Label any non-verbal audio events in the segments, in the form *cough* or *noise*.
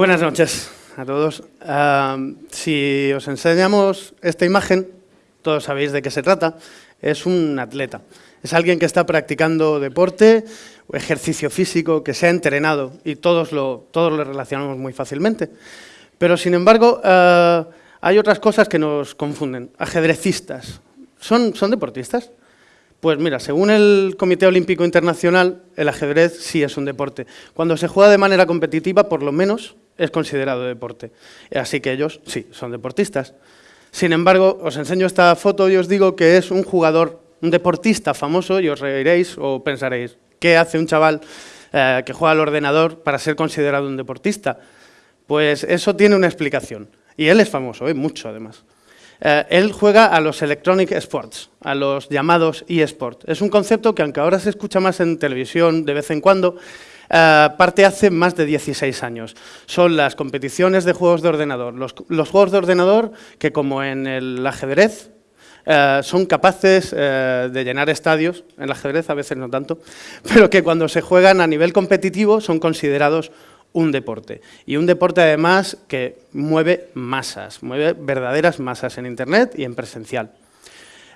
Buenas noches a todos. Si os enseñamos esta imagen, todos sabéis de qué se trata, es un atleta. Es alguien que está practicando deporte ejercicio físico, que se ha entrenado y todos lo, todos lo relacionamos muy fácilmente. Pero, sin embargo, uh, hay otras cosas que nos confunden. Ajedrecistas. ¿Son, ¿Son deportistas? Pues mira, según el Comité Olímpico Internacional, el ajedrez sí es un deporte. Cuando se juega de manera competitiva, por lo menos, es considerado deporte. Así que ellos sí, son deportistas. Sin embargo, os enseño esta foto y os digo que es un jugador, un deportista famoso y os reiréis o pensaréis, ¿qué hace un chaval eh, que juega al ordenador para ser considerado un deportista? Pues eso tiene una explicación. Y él es famoso, ¿eh? mucho además. Eh, él juega a los electronic sports, a los llamados eSports. Es un concepto que, aunque ahora se escucha más en televisión de vez en cuando, eh, parte hace más de 16 años. Son las competiciones de juegos de ordenador. Los, juegos de ordenador que, como en el ajedrez, eh, son capaces eh, de llenar estadios, en el ajedrez a veces no tanto, *laughs* pero que cuando se juegan a nivel competitivo son considerados un deporte. Y un deporte además que mueve masas, mueve verdaderas masas en Internet y en presencial.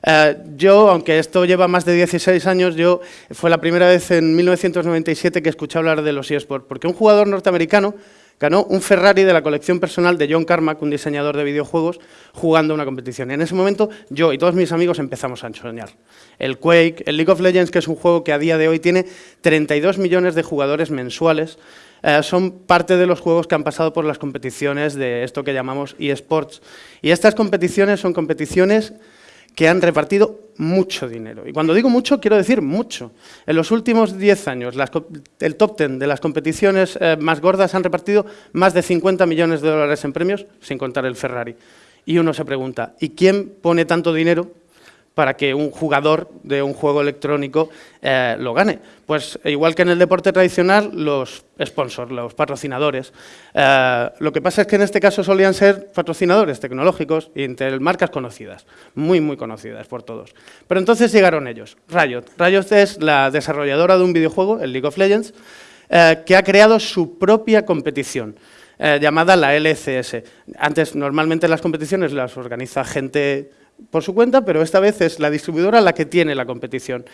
Eh, yo, aunque esto lleva más de 16 años, yo fue la primera vez en 1997 que escuché hablar de los eSports, porque un jugador norteamericano ganó un Ferrari de la colección personal de John Carmack, un diseñador de videojuegos, jugando una competición. Y en ese momento yo y todos mis amigos empezamos a soñar. El Quake, el League of Legends, que es un juego que a día de hoy tiene 32 millones de jugadores mensuales, eh, son parte de los juegos que han pasado por las competiciones de esto que llamamos eSports. Y estas competiciones son competiciones que han repartido mucho dinero. Y cuando digo mucho, quiero decir mucho. En los últimos 10 años, el top 10 de las competiciones eh, más gordas han repartido más de 50 millones de dólares en premios, sin contar el Ferrari. Y uno se pregunta, ¿y quién pone tanto dinero para que un jugador de un juego electrónico eh, lo gane. Pues igual que en el deporte tradicional, los sponsors, los patrocinadores. Eh, lo que pasa es que en este caso solían ser patrocinadores tecnológicos y entre marcas conocidas, muy, muy conocidas por todos. Pero entonces llegaron ellos, Riot. Riot es la desarrolladora de un videojuego, el League of Legends, eh, que ha creado su propia competición. llamada la LCS. Antes, normalmente las competiciones las organiza gente por su cuenta, pero esta vez es la distribuidora la que tiene la competición.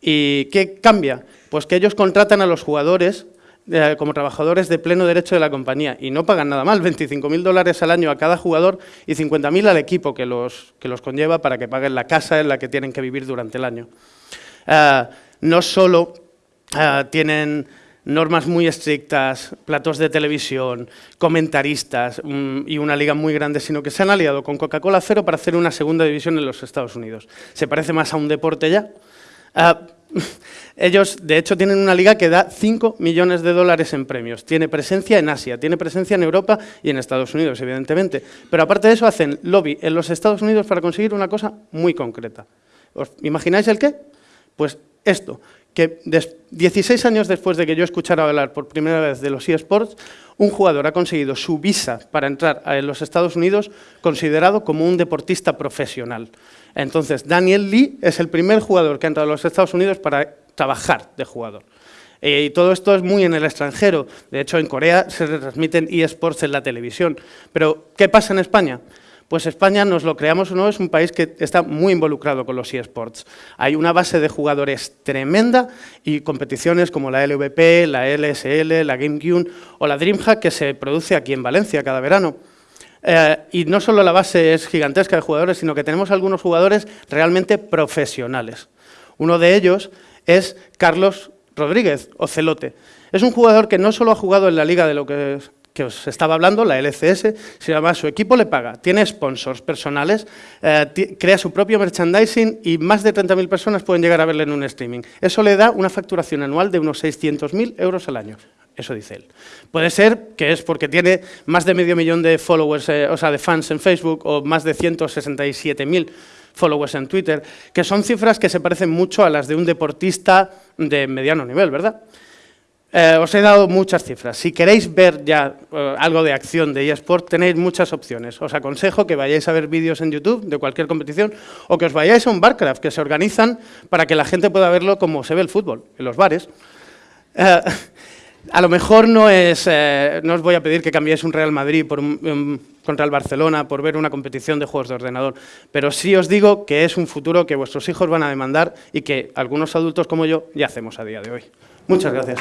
¿Y qué cambia? Pues que ellos contratan a los jugadores eh, como trabajadores de pleno derecho de la compañía y no pagan nada mal, 25.000 dólares al año a cada jugador y 50.000 al equipo que los, que los conlleva para que paguen la casa en la que tienen que vivir durante el año. Eh, no solo eh, tienen normas muy estrictas, platos de televisión, comentaristas mm, y una liga muy grande, sino que se han aliado con Coca-Cola Cero para hacer una segunda división en los Estados Unidos. ¿Se parece más a un deporte ya? Ah, *laughs* ellos, de hecho, tienen una liga que da 5 millones de dólares en premios. Tiene presencia en Asia, tiene presencia en Europa y en Estados Unidos, evidentemente. Pero aparte de eso, hacen lobby en los Estados Unidos para conseguir una cosa muy concreta. ¿Os imagináis el qué? Pues esto, que 16 años después de que yo escuchara hablar por primera vez de los eSports, un jugador ha conseguido su visa para entrar a los Estados Unidos considerado como un deportista profesional. Entonces, Daniel Lee es el primer jugador que ha entrado a los Estados Unidos para trabajar de jugador. Eh, y todo esto es muy en el extranjero. De hecho, en Corea se transmiten eSports en la televisión. Pero, ¿qué pasa en España? Pues España, nos lo creamos o no, es un país que está muy involucrado con los eSports. Hay una base de jugadores tremenda y competiciones como la LVP, la LSL, la GameCube o la DreamHack que se produce aquí en Valencia cada verano. Eh, y no solo la base es gigantesca de jugadores, sino que tenemos algunos jugadores realmente profesionales. Uno de ellos es Carlos Rodríguez, Ocelote. Es un jugador que no solo ha jugado en la liga de lo que que os estaba hablando, la LCS, se llama su equipo le paga, tiene sponsors personales, eh, crea su propio merchandising y más de 30.000 personas pueden llegar a verle en un streaming. Eso le da una facturación anual de unos 600.000 euros al año. Eso dice él. Puede ser que es porque tiene más de medio millón de followers, eh, o sea, de fans en Facebook o más de 167.000 followers en Twitter, que son cifras que se parecen mucho a las de un deportista de mediano nivel, ¿verdad? Eh, os he dado muchas cifras. Si queréis ver ya eh, algo de acción de eSport, tenéis muchas opciones. Os aconsejo que vayáis a ver vídeos en YouTube de cualquier competición o que os vayáis a un Barcraft, que se organizan para que la gente pueda verlo como se ve el fútbol, en los bares. Eh, A lo mejor no os voy a pedir que cambiéis un Real Madrid contra el Barcelona por ver una competición de juegos de ordenador, pero sí os digo que es un futuro que vuestros hijos van a demandar y que algunos adultos como yo ya hacemos a día de hoy. Muchas gracias.